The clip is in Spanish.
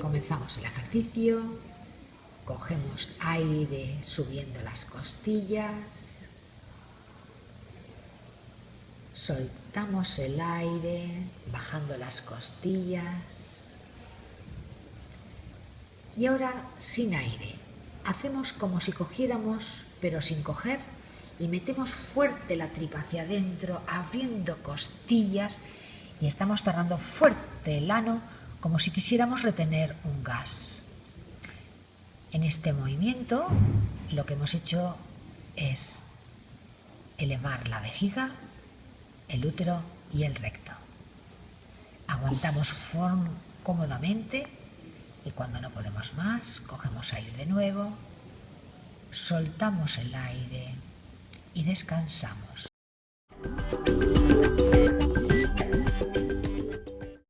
Comenzamos el ejercicio, cogemos aire subiendo las costillas, soltamos el aire bajando las costillas y ahora sin aire. Hacemos como si cogiéramos pero sin coger y metemos fuerte la tripa hacia adentro abriendo costillas y estamos cerrando fuerte el ano como si quisiéramos retener un gas. En este movimiento lo que hemos hecho es elevar la vejiga, el útero y el recto. Aguantamos cómodamente y cuando no podemos más, cogemos aire de nuevo, soltamos el aire y descansamos.